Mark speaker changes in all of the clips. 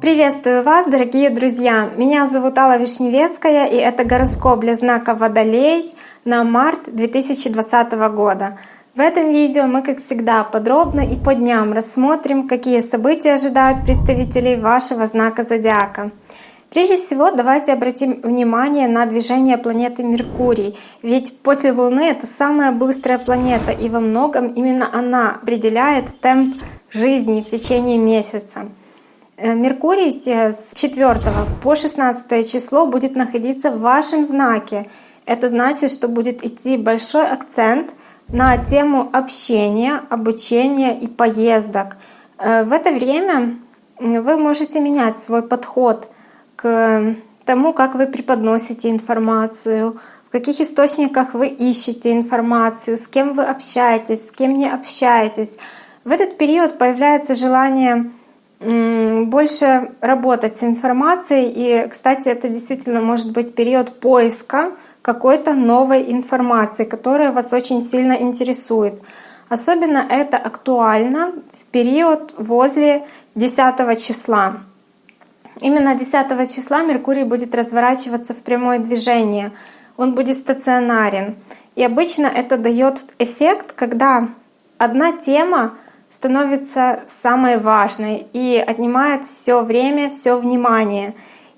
Speaker 1: Приветствую вас, дорогие друзья! Меня зовут Алла Вишневецкая, и это гороскоп для знака Водолей на март 2020 года. В этом видео мы, как всегда, подробно и по дням рассмотрим, какие события ожидают представителей вашего знака Зодиака. Прежде всего, давайте обратим внимание на движение планеты Меркурий. Ведь после Луны это самая быстрая планета, и во многом именно она определяет темп жизни в течение месяца. Э, Меркурий с 4 по 16 число будет находиться в вашем знаке. Это значит, что будет идти большой акцент на тему общения, обучения и поездок. Э, в это время вы можете менять свой подход к тому, как вы преподносите информацию, в каких источниках вы ищете информацию, с кем вы общаетесь, с кем не общаетесь. В этот период появляется желание больше работать с информацией. И, кстати, это действительно может быть период поиска какой-то новой информации, которая вас очень сильно интересует. Особенно это актуально в период возле 10 числа. Именно 10 числа Меркурий будет разворачиваться в прямое движение. Он будет стационарен. И обычно это дает эффект, когда одна тема становится самой важной и отнимает все время, все внимание.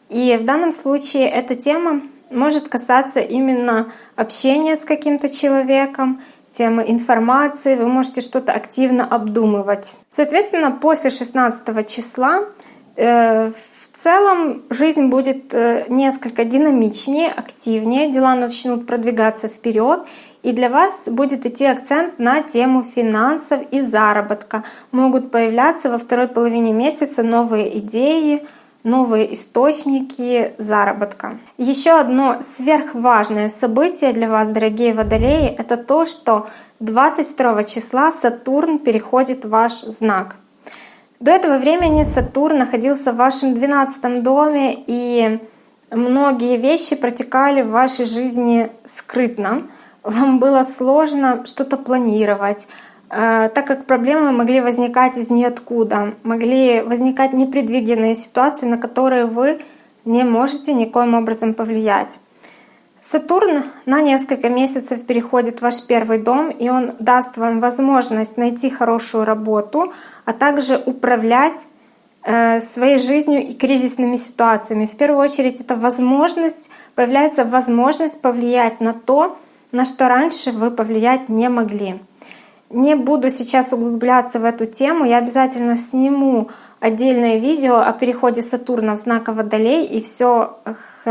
Speaker 1: И в данном случае эта тема может касаться именно общения с каким-то человеком, темы информации, вы можете что-то активно обдумывать. Соответственно, после 16 числа э, в целом жизнь будет э, несколько динамичнее, активнее, дела начнут продвигаться вперед, и для вас будет идти акцент на тему финансов и заработка. Могут появляться во второй половине месяца новые идеи, новые источники заработка. Еще одно сверхважное событие для вас, дорогие водолеи, это то, что 22 числа Сатурн переходит в ваш знак. До этого времени Сатурн находился в вашем 12 доме, и многие вещи протекали в вашей жизни скрытно вам было сложно что-то планировать, э, так как проблемы могли возникать из ниоткуда, могли возникать непредвиденные ситуации, на которые вы не можете никоим образом повлиять. Сатурн на несколько месяцев переходит в ваш первый дом, и он даст вам возможность найти хорошую работу, а также управлять э, своей жизнью и кризисными ситуациями. В первую очередь это возможность, появляется возможность повлиять на то, на что раньше вы повлиять не могли. Не буду сейчас углубляться в эту тему, я обязательно сниму отдельное видео о переходе Сатурна в знак Водолей и все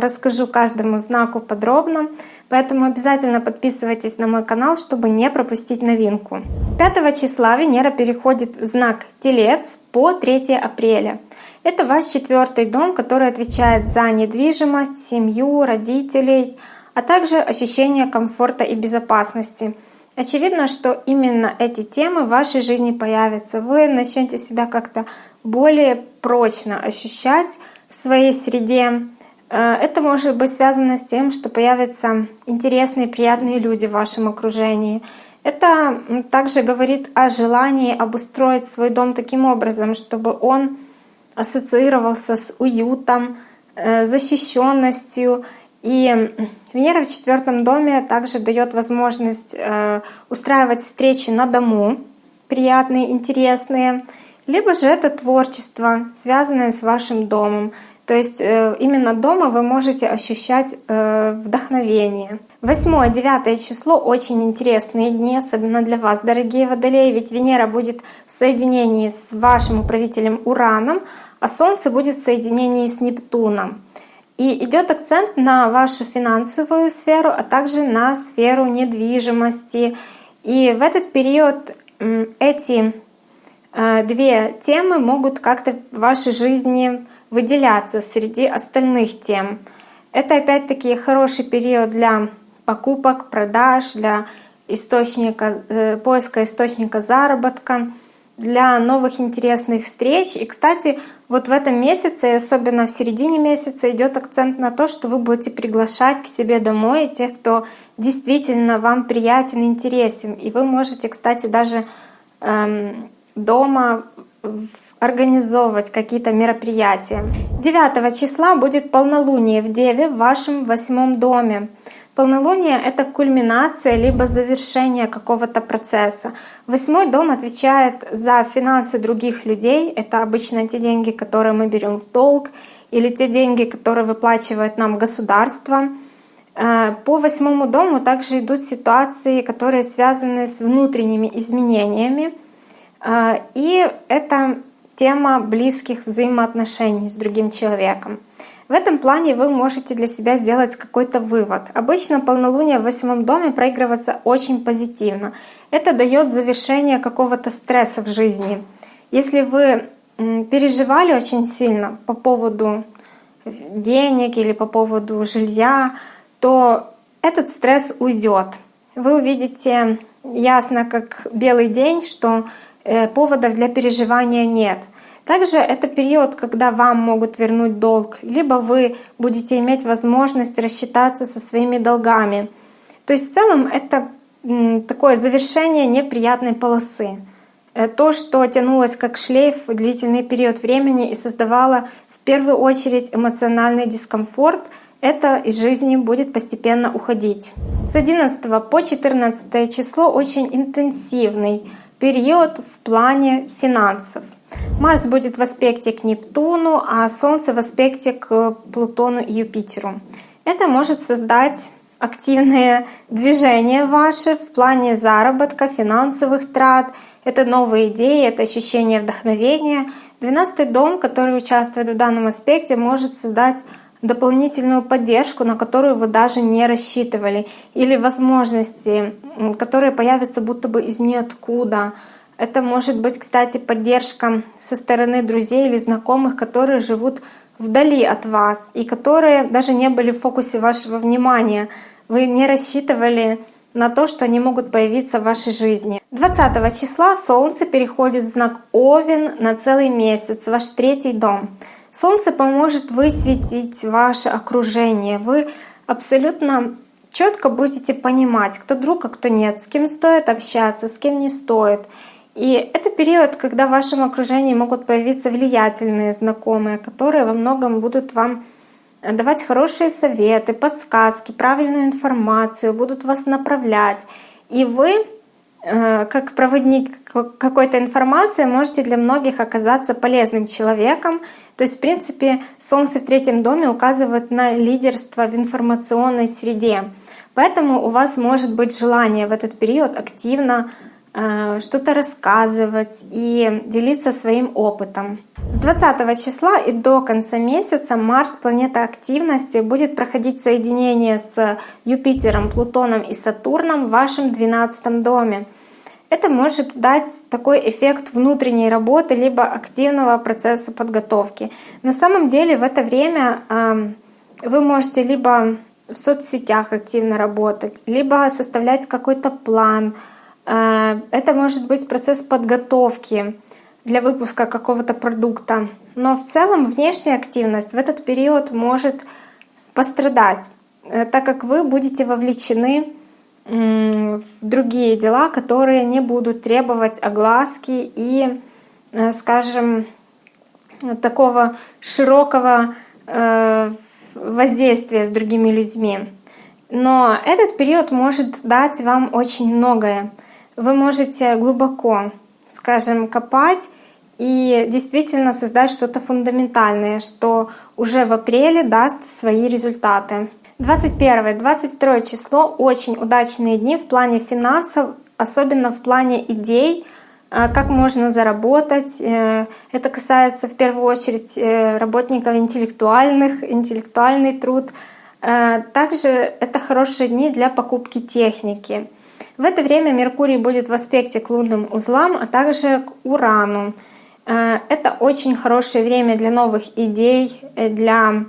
Speaker 1: расскажу каждому знаку подробно. Поэтому обязательно подписывайтесь на мой канал, чтобы не пропустить новинку. 5 числа Венера переходит в знак Телец по 3 апреля. Это ваш четвертый дом, который отвечает за недвижимость, семью, родителей, а также ощущение комфорта и безопасности. Очевидно, что именно эти темы в вашей жизни появятся. Вы начнете себя как-то более прочно ощущать в своей среде. Э, это может быть связано с тем, что появятся интересные, приятные люди в вашем окружении. Это также говорит о желании обустроить свой дом таким образом, чтобы он ассоциировался с уютом, э, защищенностью и Венера в четвертом доме также дает возможность э, устраивать встречи на дому, приятные, интересные, либо же это творчество, связанное с вашим домом. То есть э, именно дома вы можете ощущать э, вдохновение. 8-9 число очень интересные дни, особенно для вас, дорогие водолеи, ведь Венера будет в соединении с вашим управителем Ураном, а Солнце будет в соединении с Нептуном. И идет акцент на вашу финансовую сферу, а также на сферу недвижимости. И в этот период эти э, две темы могут как-то в вашей жизни выделяться среди остальных тем. Это опять-таки хороший период для покупок, продаж, для источника, э, поиска источника заработка для новых интересных встреч. И, кстати, вот в этом месяце, особенно в середине месяца, идет акцент на то, что вы будете приглашать к себе домой тех, кто действительно вам приятен, интересен. И вы можете, кстати, даже эм, дома организовывать какие-то мероприятия. 9 числа будет полнолуние в Деве в вашем восьмом доме. Полнолуние — это кульминация либо завершение какого-то процесса. Восьмой дом отвечает за финансы других людей. Это обычно те деньги, которые мы берем в долг, или те деньги, которые выплачивает нам государство. Э, по восьмому дому также идут ситуации, которые связаны с внутренними изменениями. Э, и это тема близких взаимоотношений с другим человеком. В этом плане вы можете для себя сделать какой-то вывод. Обычно полнолуние в восьмом доме проигрывается очень позитивно. Это дает завершение какого-то стресса в жизни. Если вы переживали очень сильно по поводу денег или по поводу жилья, то этот стресс уйдет. Вы увидите ясно, как белый день, что поводов для переживания нет — также это период, когда вам могут вернуть долг, либо вы будете иметь возможность рассчитаться со своими долгами. То есть в целом это такое завершение неприятной полосы. Э, то, что тянулось как шлейф в длительный период времени и создавало в первую очередь эмоциональный дискомфорт, это из жизни будет постепенно уходить. С 11 по 14 число очень интенсивный период в плане финансов. Марс будет в аспекте к Нептуну, а Солнце в аспекте к Плутону и Юпитеру. Это может создать активные движения ваши в плане заработка, финансовых трат. Это новые идеи, это ощущение вдохновения. Двенадцатый дом, который участвует в данном аспекте, может создать дополнительную поддержку, на которую вы даже не рассчитывали, или возможности, которые появятся будто бы из ниоткуда. Это может быть, кстати, поддержка со стороны друзей или знакомых, которые живут вдали от вас и которые даже не были в фокусе вашего внимания. Вы не рассчитывали на то, что они могут появиться в вашей жизни. 20 числа Солнце переходит в знак Овен на целый месяц, ваш третий дом. Солнце поможет высветить ваше окружение. Вы абсолютно четко будете понимать, кто друг, а кто нет, с кем стоит общаться, с кем не стоит. И это период, когда в вашем окружении могут появиться влиятельные знакомые, которые во многом будут вам давать хорошие советы, подсказки, правильную информацию, будут вас направлять. И вы, как проводник какой-то информации, можете для многих оказаться полезным человеком. То есть, в принципе, Солнце в третьем доме указывает на лидерство в информационной среде. Поэтому у вас может быть желание в этот период активно Э, что-то рассказывать и делиться своим опытом. С 20 числа и до конца месяца Марс, планета активности, будет проходить соединение с Юпитером, Плутоном и Сатурном в вашем 12 доме. Это может дать такой эффект внутренней работы либо активного процесса подготовки. На самом деле в это время вы можете либо в соцсетях активно работать, либо составлять какой-то план, Э, это может быть процесс подготовки для выпуска какого-то продукта. Но в целом внешняя активность в этот период может пострадать, э, так как вы будете вовлечены в другие дела, которые не будут требовать огласки и, э, скажем, такого широкого воздействия с другими людьми. Но этот период может дать вам очень многое вы можете глубоко, скажем, копать и действительно создать что-то фундаментальное, что уже в апреле даст свои результаты. 21-22 число — очень удачные дни в плане финансов, особенно в плане идей, э, как можно заработать. Э, это касается в первую очередь э, работников интеллектуальных, интеллектуальный труд. Также это хорошие дни для покупки техники. В это время Меркурий будет в аспекте к лунным узлам, а также к Урану. Это очень хорошее время для новых идей, для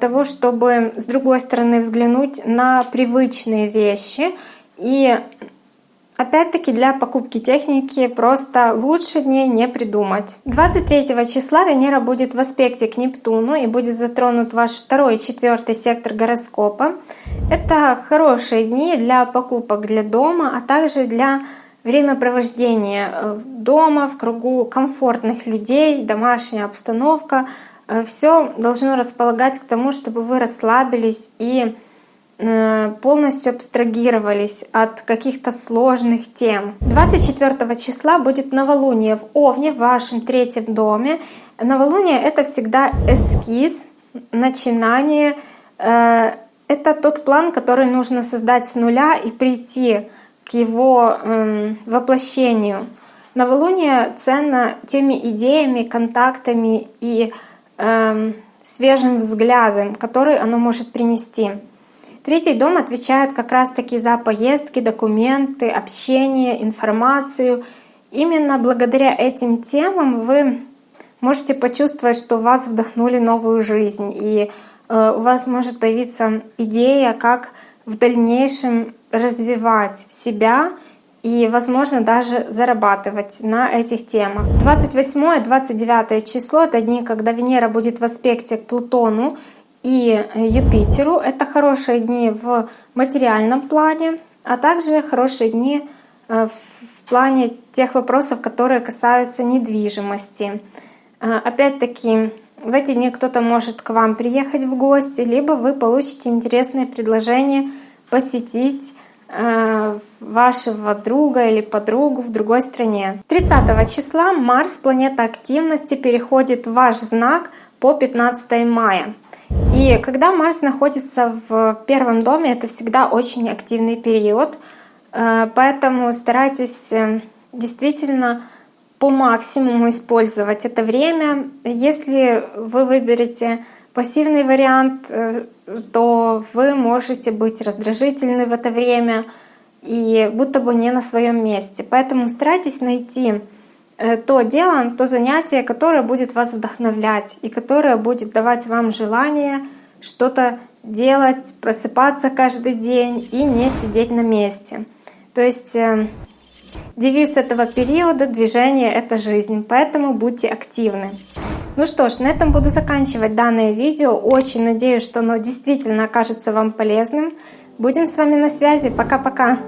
Speaker 1: того, чтобы с другой стороны взглянуть на привычные вещи. И Опять-таки для покупки техники просто лучше дней не придумать. 23 числа Венера будет в аспекте к Нептуну и будет затронут ваш второй и четвертый сектор гороскопа. Это хорошие дни для покупок для дома, а также для времяпровождение э, дома, в кругу комфортных людей, домашняя обстановка. Э, Все должно располагать к тому, чтобы вы расслабились и э, полностью абстрагировались от каких-то сложных тем. 24 числа будет новолуние в Овне, в вашем третьем доме. Новолуние — это всегда эскиз, начинание, это тот план, который нужно создать с нуля и прийти к его э, воплощению. Новолуние ценно теми идеями, контактами и э, свежим взглядом, который оно может принести. Третий дом отвечает как раз-таки за поездки, документы, общение, информацию. Именно благодаря этим темам вы можете почувствовать, что вас вдохнули новую жизнь, и э, у вас может появиться идея, как в дальнейшем развивать себя и, возможно, даже зарабатывать на этих темах. 28-29 число — это дни, когда Венера будет в аспекте к Плутону и Юпитеру. Это хорошие дни в материальном плане, а также хорошие дни э, в плане тех вопросов, которые касаются недвижимости. Э, опять-таки, в эти дни кто-то может к вам приехать в гости, либо вы получите интересное предложение посетить э, вашего друга или подругу в другой стране. 30 числа Марс, планета активности, переходит в ваш знак по 15 мая. И когда Марс находится в первом доме, это всегда очень активный период, э, поэтому старайтесь э, действительно по максимуму использовать это время. Если вы выберете пассивный вариант, э, то вы можете быть раздражительны в это время и будто бы не на своем месте. Поэтому старайтесь найти э, то дело, то занятие, которое будет вас вдохновлять и которое будет давать вам желание что-то делать, просыпаться каждый день и не сидеть на месте. То есть э, Девиз этого периода движения — это жизнь, поэтому будьте активны. Ну что ж, на этом буду заканчивать данное видео. Очень надеюсь, что оно действительно окажется вам полезным. Будем с вами на связи. Пока-пока!